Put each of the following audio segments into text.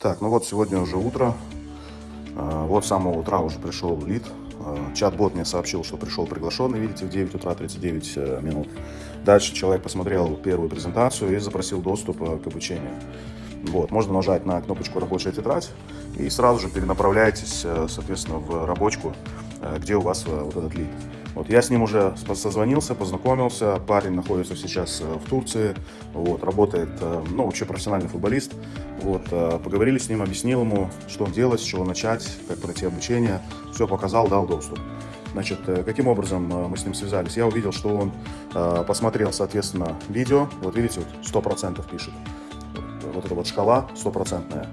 Так, ну вот сегодня уже утро. А, Вот с самого утра уже пришел лид. А, Чат-бот мне сообщил, что пришел приглашенный, видите, в 9 утра 39 э, минут. Дальше человек посмотрел первую презентацию и запросил доступ э, к обучению. Вот, можно нажать на кнопочку «Рабочая тетрадь» и сразу же перенаправляетесь, э, соответственно, в рабочку, где у вас вот этот лид. Вот, я с ним уже созвонился, познакомился. Парень находится сейчас э, в Турции, вот, работает, э, ну, вообще профессиональный футболист. Вот, э, поговорили с ним, объяснил ему, что делать, с чего начать, как пройти обучение. Все показал, дал доступ. Значит, каким образом мы с ним связались? Я увидел, что он посмотрел, соответственно, видео. Вот видите, вот 100% пишет. Вот эта вот шкала стопроцентная.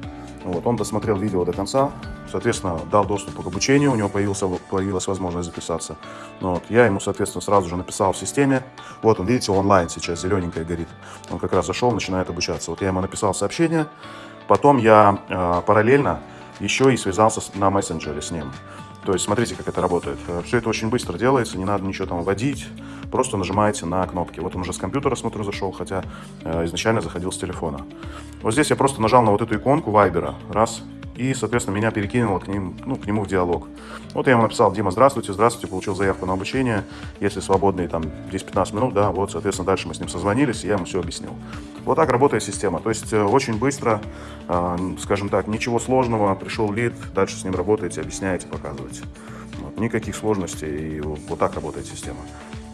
Вот, он досмотрел видео до конца, соответственно, дал доступ к обучению, у него появился, появилась возможность записаться. Ну Вот, я ему, соответственно, сразу же написал в системе. Вот он, видите, онлайн сейчас зелененькая горит. Он как раз зашел, начинает обучаться. Вот я ему написал сообщение. Потом я э, параллельно еще и связался с- на мессенджере с ним. То есть смотрите, как это работает. Все это очень быстро делается, не надо ничего там вводить. Просто нажимаете на кнопки. Вот он уже с компьютера, смотрю, зашел, хотя э, изначально заходил с телефона. Вот здесь я просто нажал на вот эту иконку Вайбера. Раз. И, соответственно, меня перекинуло к, ним, ну, к нему в диалог. Вот я ему написал, Дима, здравствуйте, здравствуйте, получил заявку на обучение. Если свободные там 10-15 минут, да, вот, соответственно, дальше мы с ним созвонились, и я ему все объяснил. Вот так работает система. То есть э, очень быстро, э, скажем так, ничего сложного, пришел лид, дальше с ним работаете, объясняете, показываете. Вот, никаких сложностей, и вот так работает система.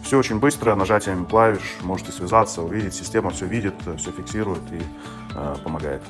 Все очень быстро, нажатием клавиш можете связаться, увидеть, система все видит, все фиксирует и э, помогает.